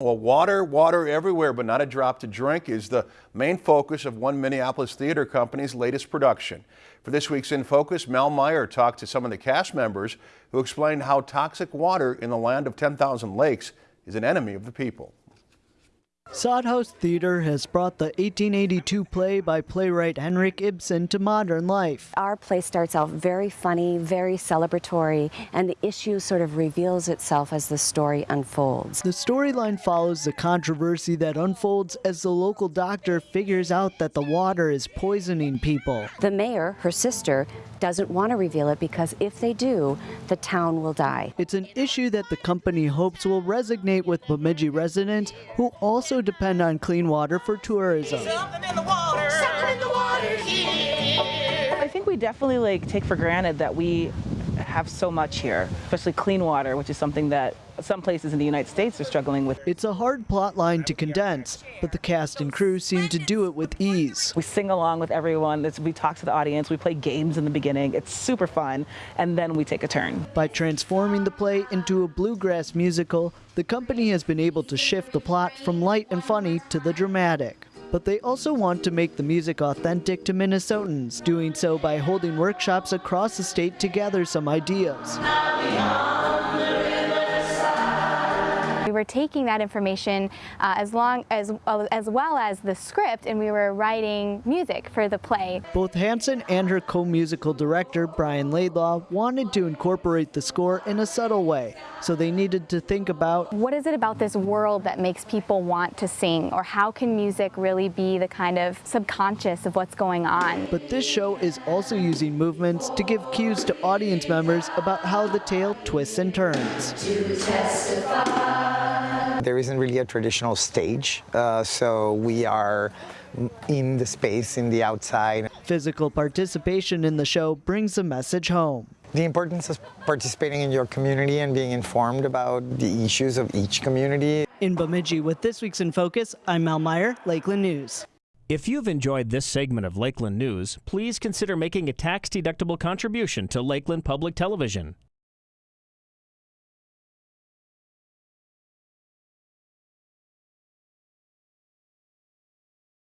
Well, water, water everywhere, but not a drop to drink is the main focus of one Minneapolis theater company's latest production. For this week's In Focus, Mel Meyer talked to some of the cast members who explained how toxic water in the land of 10,000 lakes is an enemy of the people. Sodhouse Theater has brought the 1882 play by playwright Henrik Ibsen to modern life. Our play starts out very funny, very celebratory, and the issue sort of reveals itself as the story unfolds. The storyline follows the controversy that unfolds as the local doctor figures out that the water is poisoning people. The mayor, her sister, doesn't want to reveal it because if they do, the town will die. It's an issue that the company hopes will resonate with Bemidji residents who also depend on clean water for tourism. I think we definitely like take for granted that we have so much here, especially clean water, which is something that some places in the United States are struggling with. It's a hard plot line to condense, but the cast and crew seem to do it with ease. We sing along with everyone, we talk to the audience, we play games in the beginning. It's super fun, and then we take a turn. By transforming the play into a bluegrass musical, the company has been able to shift the plot from light and funny to the dramatic but they also want to make the music authentic to Minnesotans, doing so by holding workshops across the state to gather some ideas. We were taking that information uh, as long as as well as the script, and we were writing music for the play. Both Hanson and her co-musical director Brian Laidlaw wanted to incorporate the score in a subtle way, so they needed to think about what is it about this world that makes people want to sing, or how can music really be the kind of subconscious of what's going on. But this show is also using movements to give cues to audience members about how the tale twists and turns. There isn't really a traditional stage, uh, so we are in the space, in the outside. Physical participation in the show brings the message home. The importance of participating in your community and being informed about the issues of each community. In Bemidji with this week's In Focus, I'm Mel Meyer, Lakeland News. If you've enjoyed this segment of Lakeland News, please consider making a tax-deductible contribution to Lakeland Public Television.